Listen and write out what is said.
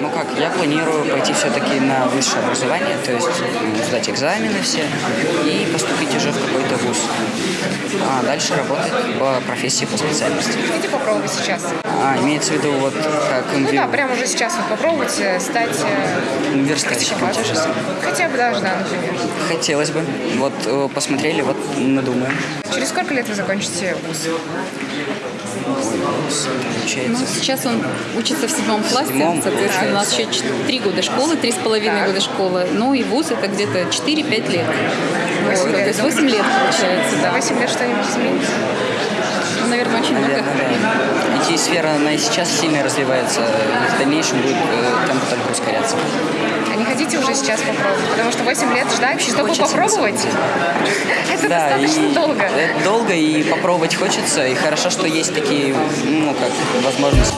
Ну как, я планирую пойти все-таки на высшее образование, то есть м, сдать экзамены все и поступить уже в какой-то вуз. А дальше работать по профессии, по специальности. Хотите попробовать сейчас? А, имеется в виду вот как Ну инви- да, прямо уже сейчас вот попробовать э, стать э, самые. хотя бы даже, да, например. Хотелось бы. Вот э, посмотрели, вот надумаем. Через сколько лет вы закончите вуз? Ну, сейчас он учится в седьмом классе, седьмом, соответственно, у нас еще три года школы, три с половиной года школы. Ну и вуз это где-то 4-5 лет. Восемь Вот, лет. То есть 8 лет получается, да. 8 лет что-нибудь изменится? Ну, наверное, очень много. Наверное, да. IT-сфера, она и сейчас сильно развивается, и в дальнейшем будет э, темп только ускоряться. А не хотите уже сейчас попробовать? Потому что 8 лет ждать, чтобы хочется, попробовать, это Да, достаточно и долго. это долго, и попробовать хочется, и хорошо, что есть такие, ну, как возможности.